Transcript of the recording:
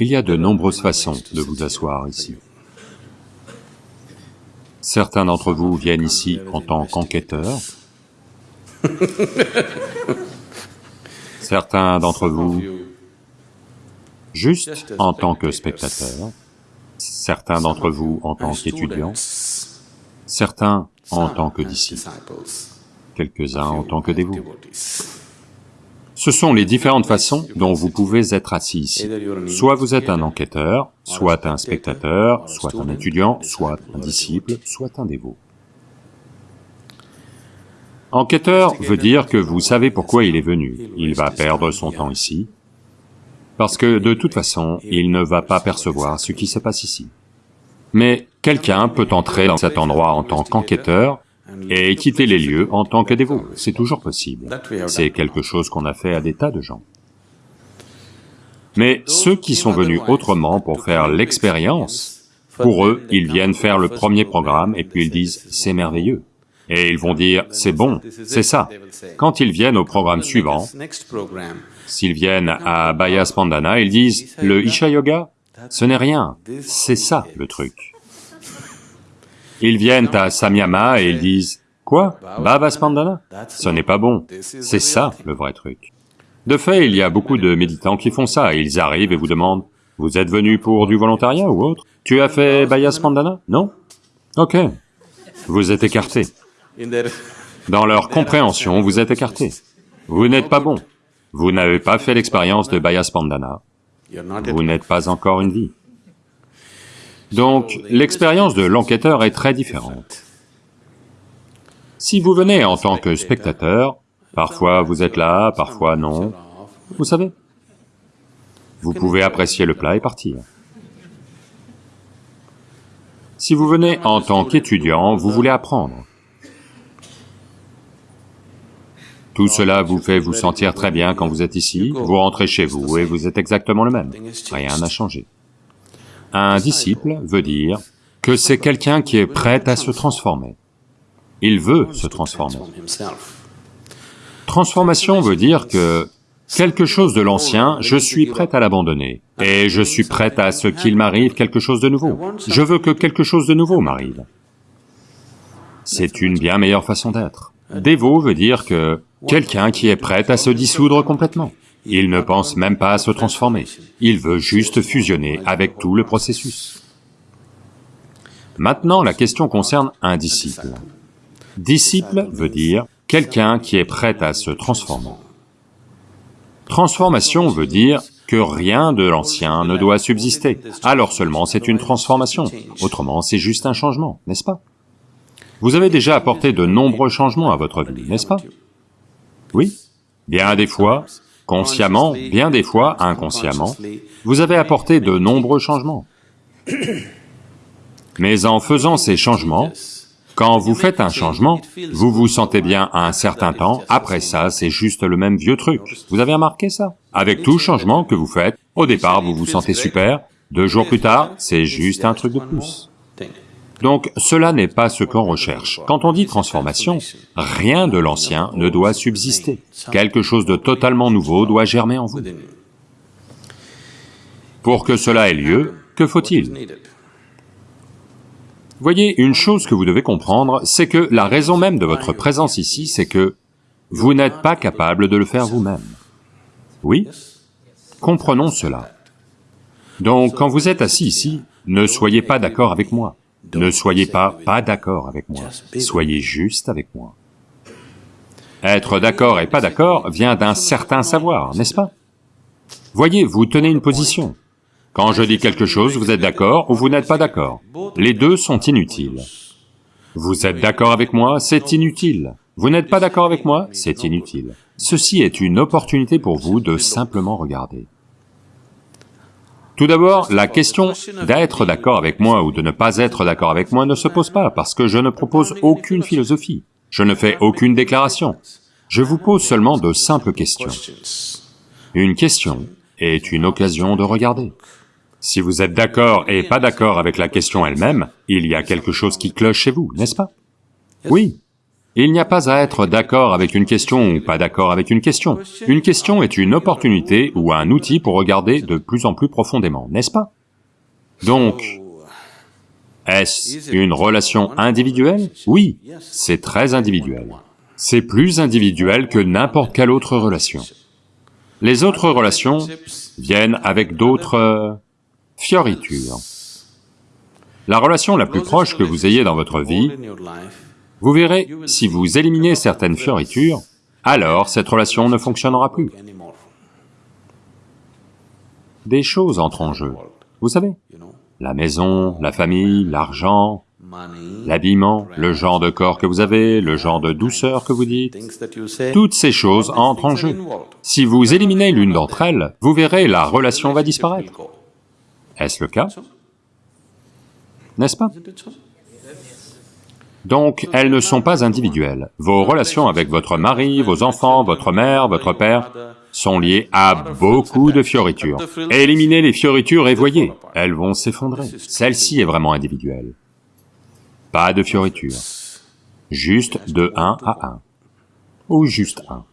Il y a de nombreuses façons de vous asseoir ici. Certains d'entre vous viennent ici en tant qu'enquêteurs. Certains d'entre vous juste en tant que spectateurs. Certains d'entre vous en tant qu'étudiants. Certains en tant que disciples. Quelques-uns en tant que dévots. Ce sont les différentes façons dont vous pouvez être assis ici. Soit vous êtes un enquêteur, soit un spectateur, soit un étudiant, soit un disciple, soit un dévot. Enquêteur veut dire que vous savez pourquoi il est venu. Il va perdre son temps ici, parce que de toute façon, il ne va pas percevoir ce qui se passe ici. Mais quelqu'un peut entrer dans cet endroit en tant qu'enquêteur et quitter les lieux en tant que dévot, c'est toujours possible. C'est quelque chose qu'on a fait à des tas de gens. Mais ceux qui sont venus autrement pour faire l'expérience, pour eux, ils viennent faire le premier programme et puis ils disent « c'est merveilleux ». Et ils vont dire « c'est bon, c'est ça ». Quand ils viennent au programme suivant, s'ils viennent à Baya Spandana, ils disent « le Isha Yoga, ce n'est rien, c'est ça le truc ». Ils viennent à Samyama et ils disent, quoi? Bhava Spandana? Ce n'est pas bon, c'est ça le vrai truc. De fait, il y a beaucoup de méditants qui font ça, ils arrivent et vous demandent, vous êtes venu pour du volontariat ou autre? Tu as fait Bhaya Spandana? Non? Ok. Vous êtes écarté. Dans leur compréhension, vous êtes écarté. Vous n'êtes pas bon. Vous n'avez pas fait l'expérience de Bhaya Spandana. Vous n'êtes pas encore une vie. Donc, l'expérience de l'enquêteur est très différente. Si vous venez en tant que spectateur, parfois vous êtes là, parfois non, vous savez, vous pouvez apprécier le plat et partir. Si vous venez en tant qu'étudiant, vous voulez apprendre. Tout cela vous fait vous sentir très bien quand vous êtes ici, vous rentrez chez vous et vous êtes exactement le même, rien n'a changé. Un disciple veut dire que c'est quelqu'un qui est prêt à se transformer. Il veut se transformer. Transformation veut dire que quelque chose de l'ancien, je suis prêt à l'abandonner, et je suis prêt à ce qu'il m'arrive quelque chose de nouveau. Je veux que quelque chose de nouveau m'arrive. C'est une bien meilleure façon d'être. Dévot veut dire que quelqu'un qui est prêt à se dissoudre complètement. Il ne pense même pas à se transformer, il veut juste fusionner avec tout le processus. Maintenant, la question concerne un disciple. Disciple veut dire quelqu'un qui est prêt à se transformer. Transformation veut dire que rien de l'ancien ne doit subsister, alors seulement c'est une transformation, autrement c'est juste un changement, n'est-ce pas? Vous avez déjà apporté de nombreux changements à votre vie, n'est-ce pas? Oui Bien des fois, consciemment, bien des fois inconsciemment, vous avez apporté de nombreux changements. Mais en faisant ces changements, quand vous faites un changement, vous vous sentez bien un certain temps, après ça, c'est juste le même vieux truc. Vous avez remarqué ça? Avec tout changement que vous faites, au départ, vous vous sentez super, deux jours plus tard, c'est juste un truc de plus. Donc cela n'est pas ce qu'on recherche. Quand on dit transformation, rien de l'ancien ne doit subsister. Quelque chose de totalement nouveau doit germer en vous. Pour que cela ait lieu, que faut-il? Voyez, une chose que vous devez comprendre, c'est que la raison même de votre présence ici, c'est que vous n'êtes pas capable de le faire vous-même. Oui Comprenons cela. Donc, quand vous êtes assis ici, ne soyez pas d'accord avec moi. Ne soyez pas pas d'accord avec moi, soyez juste avec moi. Être d'accord et pas d'accord vient d'un certain savoir, n'est-ce pas? Voyez, vous tenez une position. Quand je dis quelque chose, vous êtes d'accord ou vous n'êtes pas d'accord. Les deux sont inutiles. Vous êtes d'accord avec moi, c'est inutile. Vous n'êtes pas d'accord avec moi, c'est inutile. Ceci est une opportunité pour vous de simplement regarder. Tout d'abord, la question d'être d'accord avec moi ou de ne pas être d'accord avec moi ne se pose pas, parce que je ne propose aucune philosophie, je ne fais aucune déclaration, je vous pose seulement de simples questions. Une question est une occasion de regarder. Si vous êtes d'accord et pas d'accord avec la question elle-même, il y a quelque chose qui cloche chez vous, n'est-ce pas? Oui. Il n'y a pas à être d'accord avec une question ou pas d'accord avec une question. Une question est une opportunité ou un outil pour regarder de plus en plus profondément, n'est-ce pas? Donc, est-ce une relation individuelle? Oui, c'est très individuel. C'est plus individuel que n'importe quelle autre relation. Les autres relations viennent avec d'autres fioritures. La relation la plus proche que vous ayez dans votre vie, vous verrez, si vous éliminez certaines fioritures, alors cette relation ne fonctionnera plus. Des choses entrent en jeu, vous savez, la maison, la famille, l'argent, l'habillement, le genre de corps que vous avez, le genre de douceur que vous dites, toutes ces choses entrent en jeu. Si vous éliminez l'une d'entre elles, vous verrez, la relation va disparaître. Est-ce le cas? N'est-ce pas? Donc, elles ne sont pas individuelles. Vos relations avec votre mari, vos enfants, votre mère, votre père sont liées à beaucoup de fioritures. Éliminez les fioritures et voyez, elles vont s'effondrer. Celle-ci est vraiment individuelle. Pas de fioritures. Juste de 1 à 1. Ou juste 1.